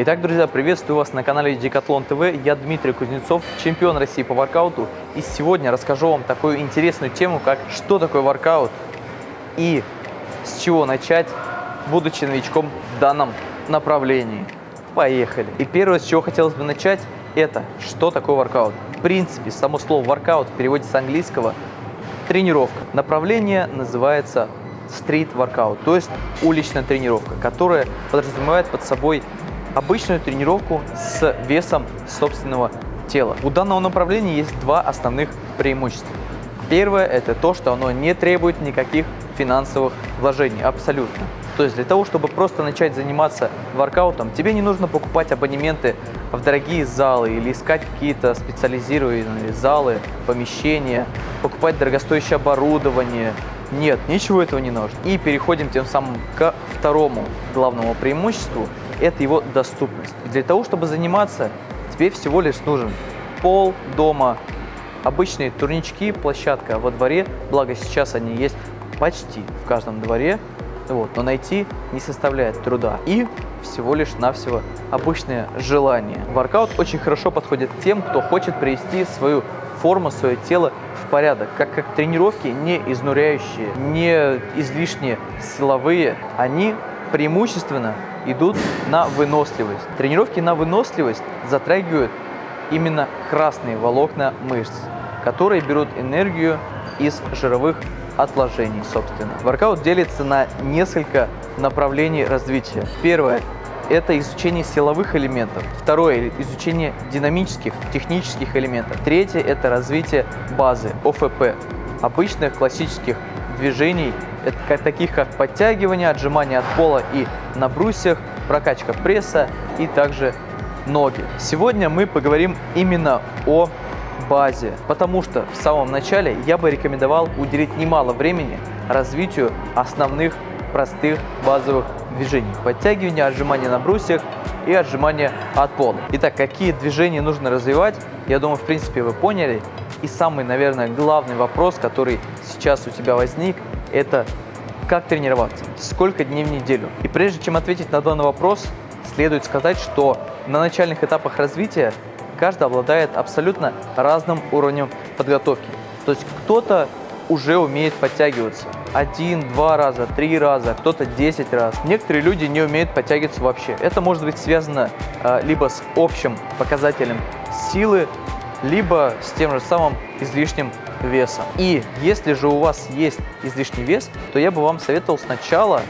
Итак, друзья, приветствую вас на канале Decathlon TV. Я Дмитрий Кузнецов, чемпион России по воркауту. И сегодня расскажу вам такую интересную тему, как что такое воркаут и с чего начать, будучи новичком в данном направлении. Поехали! И первое, с чего хотелось бы начать, это что такое воркаут. В принципе, само слово воркаут в переводе с английского тренировка. Направление называется стрит воркаут, то есть уличная тренировка, которая подразумевает под собой обычную тренировку с весом собственного тела. У данного направления есть два основных преимущества. Первое – это то, что оно не требует никаких финансовых вложений, абсолютно. То есть для того, чтобы просто начать заниматься воркаутом, тебе не нужно покупать абонементы в дорогие залы или искать какие-то специализированные залы, помещения, покупать дорогостоящее оборудование. Нет, ничего этого не нужно. И переходим тем самым ко второму главному преимуществу – это его доступность. Для того, чтобы заниматься, тебе всего лишь нужен пол дома, обычные турнички, площадка во дворе, благо сейчас они есть почти в каждом дворе, вот, но найти не составляет труда. И всего лишь навсего обычное желание. Воркаут очень хорошо подходит тем, кто хочет привести свою форму, свое тело в порядок, как как тренировки не изнуряющие, не излишне силовые, они преимущественно идут на выносливость. Тренировки на выносливость затрагивают именно красные волокна мышц, которые берут энергию из жировых отложений, собственно. Воркаут делится на несколько направлений развития. Первое – это изучение силовых элементов. Второе – изучение динамических, технических элементов. Третье – это развитие базы, ОФП, обычных классических движений таких как подтягивание, отжимания от пола и на брусьях, прокачка пресса и также ноги. Сегодня мы поговорим именно о базе, потому что в самом начале я бы рекомендовал уделить немало времени развитию основных простых базовых движений. Подтягивание, отжимания на брусьях и отжимания от пола. Итак, какие движения нужно развивать, я думаю, в принципе, вы поняли. И самый, наверное, главный вопрос, который сейчас у тебя возник, это как тренироваться, сколько дней в неделю. И прежде чем ответить на данный вопрос, следует сказать, что на начальных этапах развития каждый обладает абсолютно разным уровнем подготовки. То есть кто-то уже умеет подтягиваться один, два раза, три раза, кто-то 10 раз. Некоторые люди не умеют подтягиваться вообще. Это может быть связано э, либо с общим показателем силы, либо с тем же самым излишним весом. И если же у вас есть излишний вес, то я бы вам советовал сначала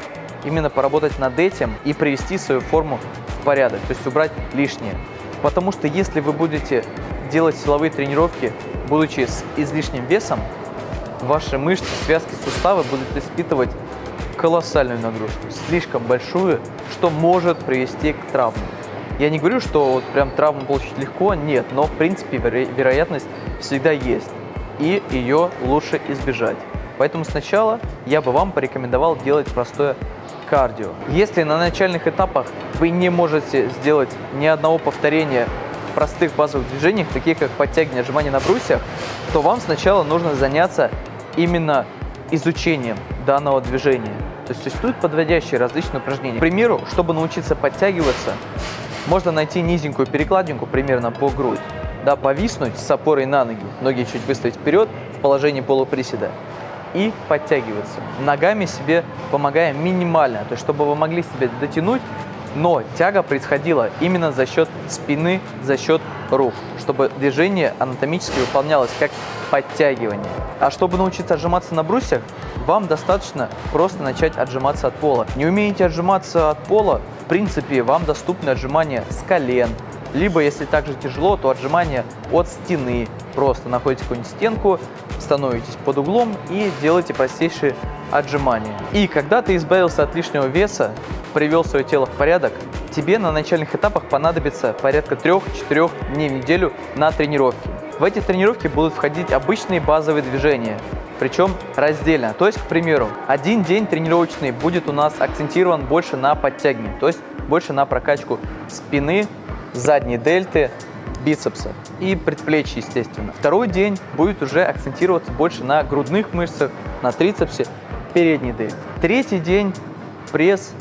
именно поработать над этим и привести свою форму в порядок, то есть убрать лишнее. Потому что если вы будете делать силовые тренировки, будучи с излишним весом, ваши мышцы, связки, суставы будут испытывать колоссальную нагрузку, слишком большую, что может привести к травмам. Я не говорю, что вот прям травму получить легко, нет, но в принципе веро вероятность всегда есть и ее лучше избежать. Поэтому сначала я бы вам порекомендовал делать простое кардио. Если на начальных этапах вы не можете сделать ни одного повторения простых базовых движениях, таких как подтягивание, отжимание на брусьях, то вам сначала нужно заняться именно изучением данного движения. То есть существуют подводящие различные упражнения. К примеру, чтобы научиться подтягиваться, можно найти низенькую перекладинку примерно по грудь да, повиснуть с опорой на ноги, ноги чуть выставить вперед в положении полуприседа и подтягиваться. Ногами себе помогая минимально, то есть чтобы вы могли себе дотянуть, но тяга происходила именно за счет спины, за счет рук, чтобы движение анатомически выполнялось как подтягивание. А чтобы научиться отжиматься на брусьях, вам достаточно просто начать отжиматься от пола. Не умеете отжиматься от пола, в принципе, вам доступны отжимания с колен, либо, если также тяжело, то отжимания от стены. Просто находите какую-нибудь стенку, становитесь под углом и делаете простейшие отжимания. И когда ты избавился от лишнего веса, привел свое тело в порядок, тебе на начальных этапах понадобится порядка 3-4 дней в неделю на тренировки. В эти тренировки будут входить обычные базовые движения, причем раздельно. То есть, к примеру, один день тренировочный будет у нас акцентирован больше на подтягивание, то есть больше на прокачку спины, задней дельты, бицепса и предплечья, естественно. Второй день будет уже акцентироваться больше на грудных мышцах, на трицепсе, передней дельте. Третий день пресс,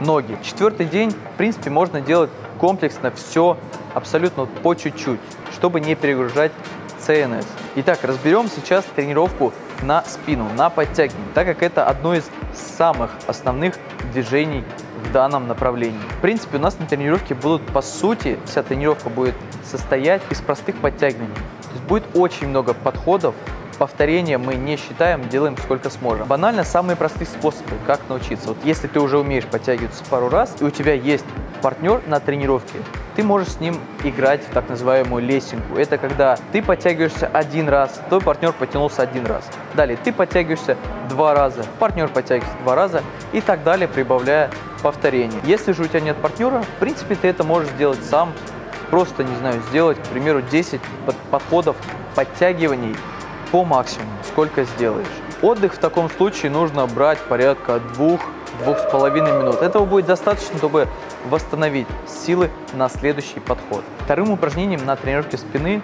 ноги. Четвертый день, в принципе, можно делать комплексно все абсолютно по чуть-чуть, чтобы не перегружать ЦНС. Итак, разберем сейчас тренировку на спину, на подтягивание, так как это одно из самых основных движений в данном направлении. В принципе, у нас на тренировке будут, по сути, вся тренировка будет состоять из простых подтягиваний. То есть будет очень много подходов, повторения мы не считаем, делаем сколько сможем. Банально самые простые способы, как научиться. Вот если ты уже умеешь подтягиваться пару раз, и у тебя есть партнер на тренировке, ты можешь с ним играть в так называемую лесенку. Это когда ты подтягиваешься один раз, твой партнер потянулся один раз. Далее ты подтягиваешься два раза, партнер подтягивается два раза и так далее, прибавляя повторений. Если же у тебя нет партнера, в принципе, ты это можешь сделать сам. Просто, не знаю, сделать, к примеру, 10 подходов подтягиваний по максимуму, сколько сделаешь. Отдых в таком случае нужно брать порядка двух двух с половиной минут. Этого будет достаточно, чтобы восстановить силы на следующий подход. Вторым упражнением на тренировке спины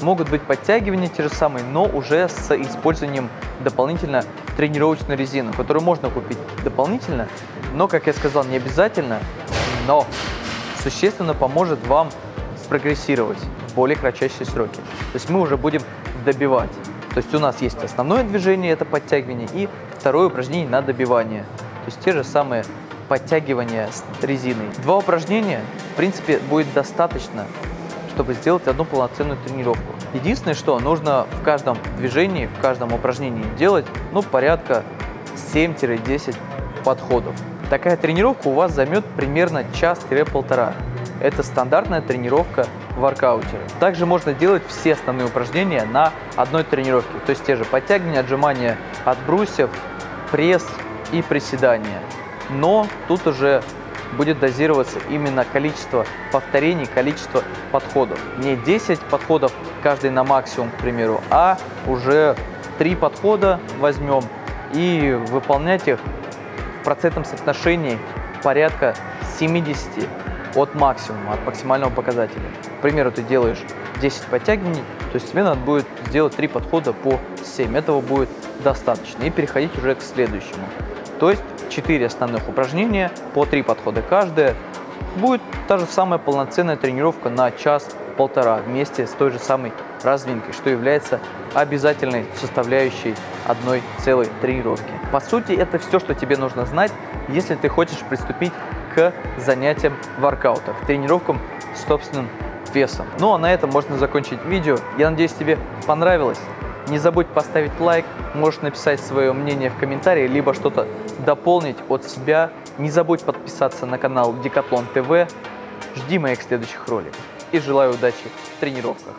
могут быть подтягивания те же самые, но уже с использованием дополнительно тренировочной резины, которую можно купить дополнительно, но, как я сказал, не обязательно, но существенно поможет вам спрогрессировать в более кратчайшие сроки. То есть мы уже будем добивать. То есть у нас есть основное движение, это подтягивание, и второе упражнение на добивание. То есть те же самые подтягивания с резиной. Два упражнения, в принципе, будет достаточно, чтобы сделать одну полноценную тренировку. Единственное, что нужно в каждом движении, в каждом упражнении делать, ну, порядка 7-10 подходов. Такая тренировка у вас займет примерно час-полтора. Это стандартная тренировка воркаутере. Также можно делать все основные упражнения на одной тренировке. То есть те же подтягивания, отжимания от брусьев, пресс и приседания. Но тут уже будет дозироваться именно количество повторений, количество подходов. Не 10 подходов каждый на максимум, к примеру, а уже 3 подхода возьмем и выполнять их в процентном соотношении порядка 70 от максимума, от максимального показателя. К примеру, ты делаешь 10 подтягиваний, то есть тебе надо будет сделать 3 подхода по 7. Этого будет достаточно. И переходить уже к следующему. То есть 4 основных упражнения по 3 подхода каждое. Будет та же самая полноценная тренировка на час-полтора вместе с той же самой разминкой, что является обязательной составляющей одной целой тренировки. По сути, это все, что тебе нужно знать, если ты хочешь приступить к занятиям воркаута, к тренировкам с собственным весом. Ну а на этом можно закончить видео. Я надеюсь, тебе понравилось. Не забудь поставить лайк, можешь написать свое мнение в комментарии, либо что-то дополнить от себя. Не забудь подписаться на канал Декатлон ТВ. Жди моих следующих роликов. И желаю удачи в тренировках.